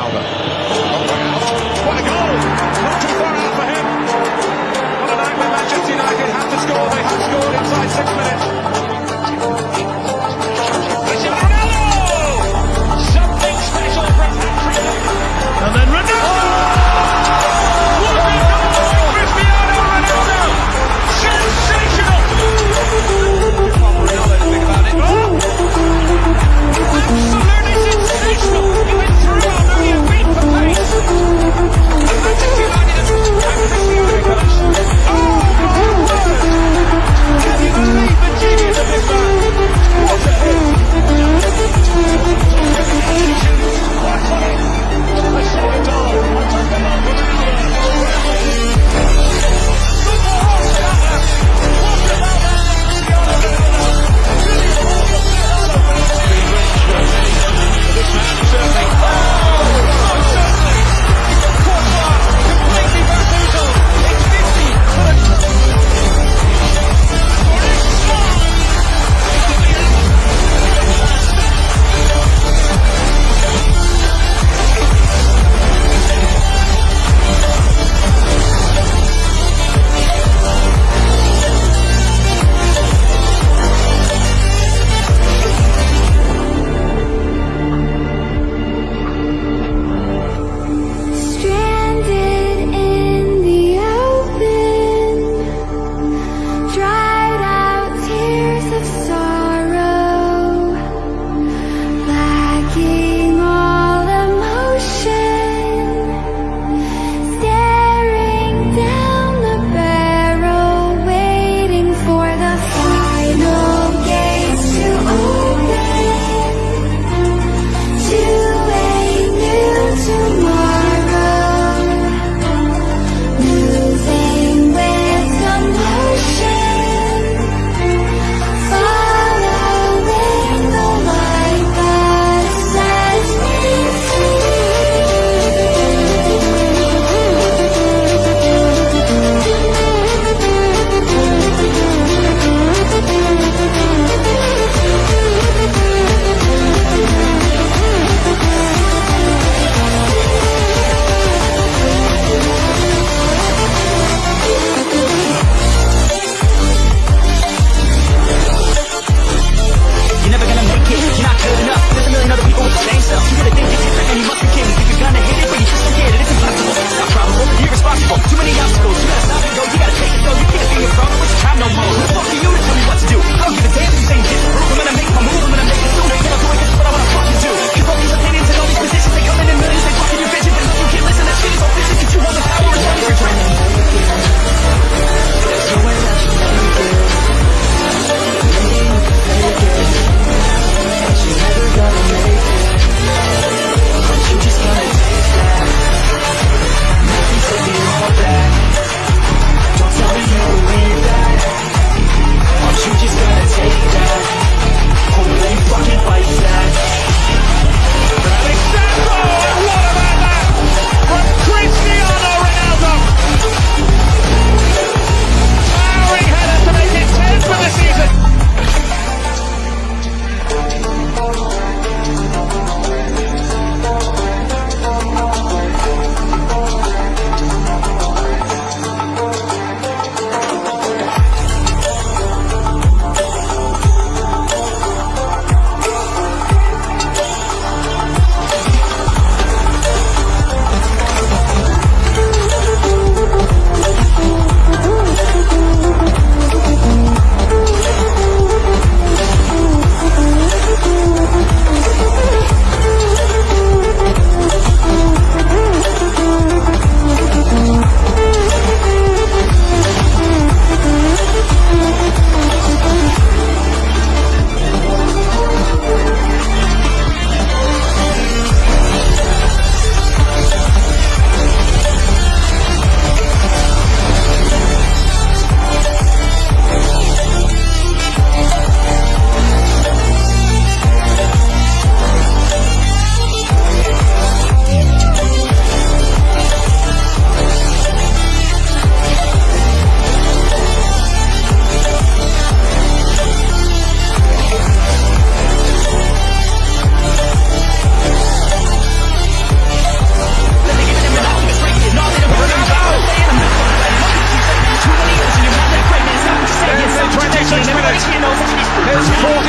ہوگاؤں چھوٹا رات ہے ہاتھ کی اور انفراسٹرکچر ہے Four